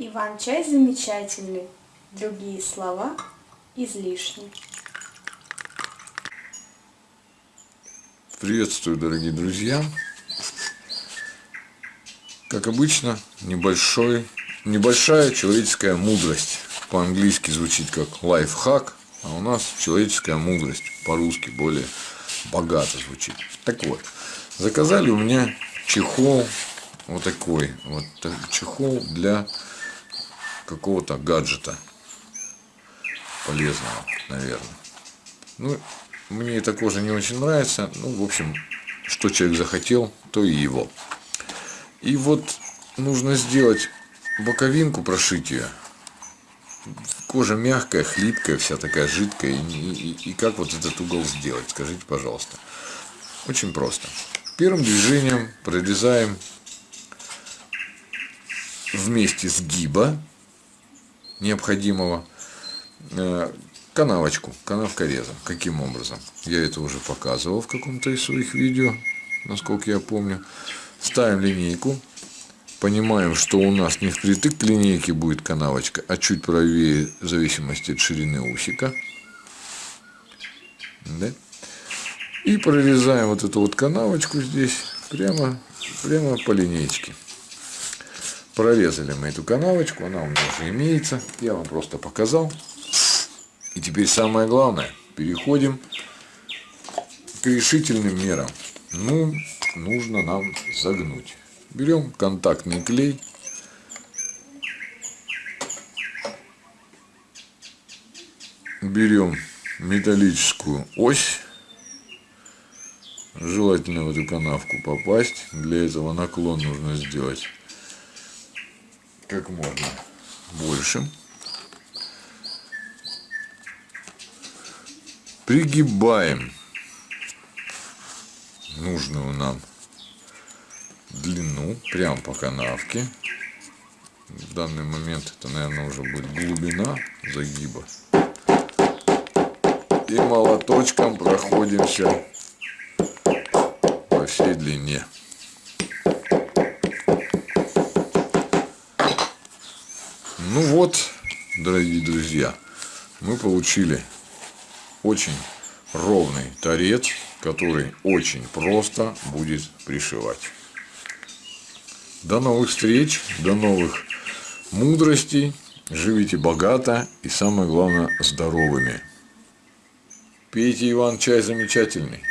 Иван-чай замечательный, другие слова излишни. Приветствую, дорогие друзья! Как обычно, небольшой, небольшая человеческая мудрость. По-английски звучит как лайфхак, а у нас человеческая мудрость. По-русски более богато звучит. Так вот, заказали у меня чехол вот такой. Вот чехол для какого-то гаджета полезного, наверное. Ну, мне эта кожа не очень нравится. Ну, в общем, что человек захотел, то и его. И вот нужно сделать боковинку, прошить ее. Кожа мягкая, хлипкая, вся такая жидкая. И, и, и как вот этот угол сделать? Скажите, пожалуйста. Очень просто. Первым движением прорезаем вместе сгиба необходимого э, канавочку, канавка реза. Каким образом? Я это уже показывал в каком-то из своих видео, насколько я помню. Ставим линейку, понимаем, что у нас не впритык к линейке будет канавочка, а чуть правее в зависимости от ширины усика. Да? И прорезаем вот эту вот канавочку здесь прямо, прямо по линейке. Прорезали мы эту канавочку, она у меня уже имеется. Я вам просто показал. И теперь самое главное, переходим к решительным мерам. Ну, нужно нам загнуть. Берем контактный клей. Берем металлическую ось. Желательно в эту канавку попасть. Для этого наклон нужно сделать как можно больше. Пригибаем нужную нам длину прямо по канавке. В данный момент это, наверное, уже будет глубина загиба. И молоточком проходимся по всей длине. Ну вот, дорогие друзья, мы получили очень ровный торец, который очень просто будет пришивать. До новых встреч, до новых мудростей. Живите богато и самое главное здоровыми. Пейте Иван чай замечательный.